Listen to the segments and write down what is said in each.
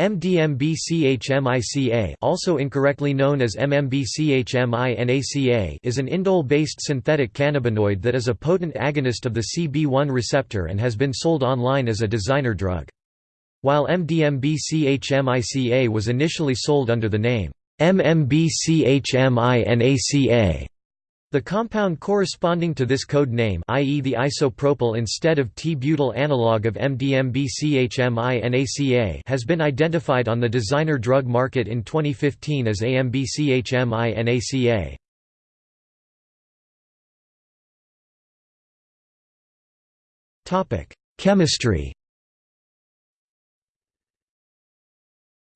MDMA-CHMICA also incorrectly known as MMB-CHMINACA is an indole-based synthetic cannabinoid that is a potent agonist of the CB1 receptor and has been sold online as a designer drug. While MDMB-CHMICA was initially sold under the name MMB-CHMINACA, the compound corresponding to this code name i.e. the isopropyl instead of T-butyl analog of MDMB-CHMINACA has been identified on the designer drug market in 2015 as AMB-CHMINACA. Chemistry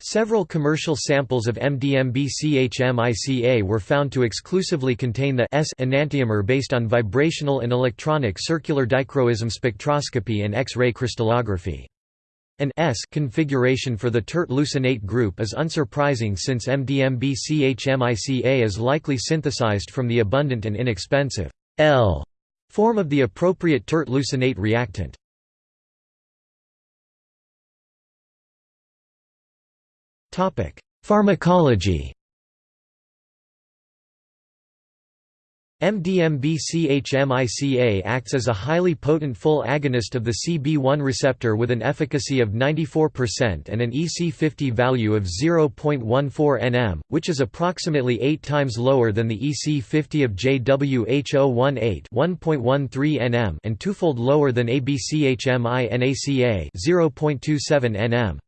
Several commercial samples of MDMB-CHMICA were found to exclusively contain the S enantiomer based on vibrational and electronic circular dichroism spectroscopy and X-ray crystallography. An S configuration for the tert leucinate group is unsurprising since MDMB-CHMICA is likely synthesized from the abundant and inexpensive L form of the appropriate tert leucinate reactant. Pharmacology MDMB-CHMICA acts as a highly potent full agonist of the CB1 receptor with an efficacy of 94% and an EC50 value of 0.14 nm, which is approximately 8 times lower than the EC50 of JWH018 1.13 nm and twofold lower than ABCHMINACA 0.27 nm.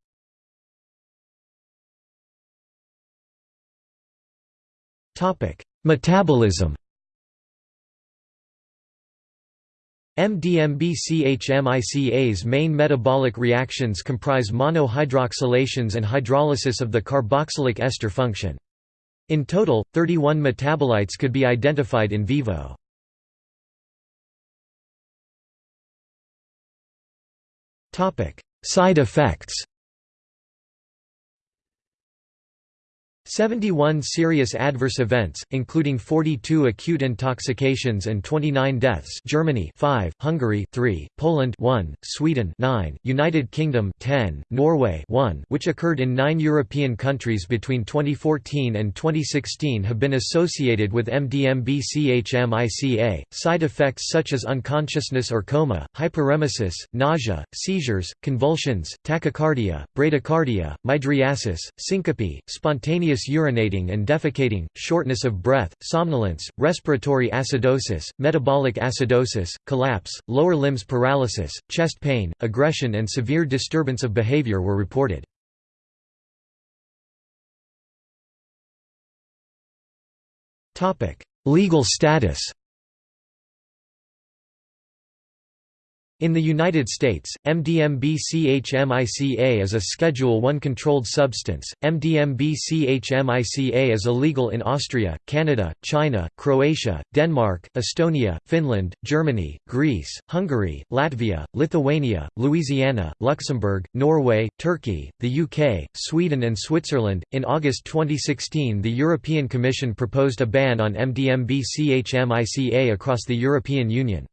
Topic: Metabolism. MDMB-CHMICA's main metabolic reactions comprise monohydroxylations and hydrolysis of the carboxylic ester function. In total, 31 metabolites could be identified in vivo. Side effects 71 serious adverse events, including 42 acute intoxications and 29 deaths Germany 5, Hungary 3, Poland 1, Sweden 9, United Kingdom 10, Norway 1 which occurred in nine European countries between 2014 and 2016 have been associated with MDMB-CHMICA. Side effects such as unconsciousness or coma, hyperemesis, nausea, seizures, convulsions, tachycardia, bradycardia, mydriasis, syncope, spontaneous urinating and defecating, shortness of breath, somnolence, respiratory acidosis, metabolic acidosis, collapse, lower limbs paralysis, chest pain, aggression and severe disturbance of behavior were reported. Legal status In the United States, MDMB-CHMICA is a Schedule I controlled substance. MDMB-CHMICA is illegal in Austria, Canada, China, Croatia, Denmark, Estonia, Finland, Germany, Greece, Hungary, Latvia, Lithuania, Louisiana, Luxembourg, Norway, Turkey, the UK, Sweden and Switzerland. In August 2016, the European Commission proposed a ban on MDMB-CHMICA across the European Union.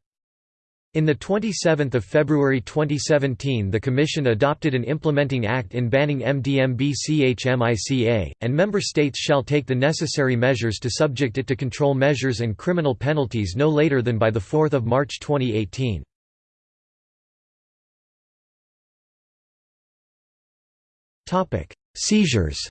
In 27 February 2017 the Commission adopted an implementing act in banning MDMB-CHMICA, and member states shall take the necessary measures to subject it to control measures and criminal penalties no later than by 4 March 2018. Seizures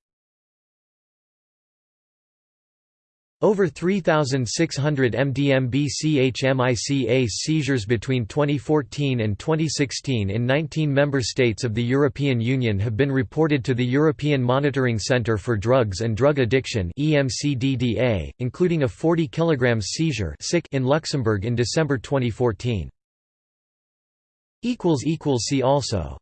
Over 3,600 MDMB-CHMICA seizures between 2014 and 2016 in 19 member states of the European Union have been reported to the European Monitoring Centre for Drugs and Drug Addiction including a 40 kg seizure in Luxembourg in December 2014. See also